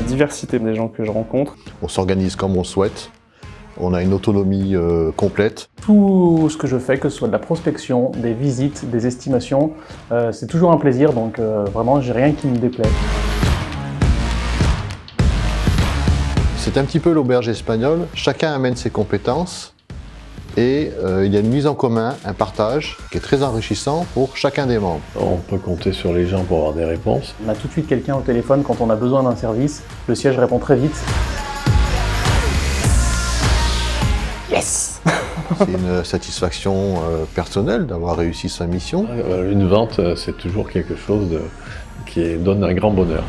diversité des gens que je rencontre. On s'organise comme on souhaite. On a une autonomie euh, complète. Tout ce que je fais, que ce soit de la prospection, des visites, des estimations, euh, c'est toujours un plaisir, donc euh, vraiment, j'ai rien qui me déplaît. C'est un petit peu l'auberge espagnole. Chacun amène ses compétences et il y a une mise en commun, un partage qui est très enrichissant pour chacun des membres. On peut compter sur les gens pour avoir des réponses. On a tout de suite quelqu'un au téléphone quand on a besoin d'un service. Le siège répond très vite. Yes C'est une satisfaction euh, personnelle d'avoir réussi sa mission. Une vente, c'est toujours quelque chose de, qui donne un grand bonheur.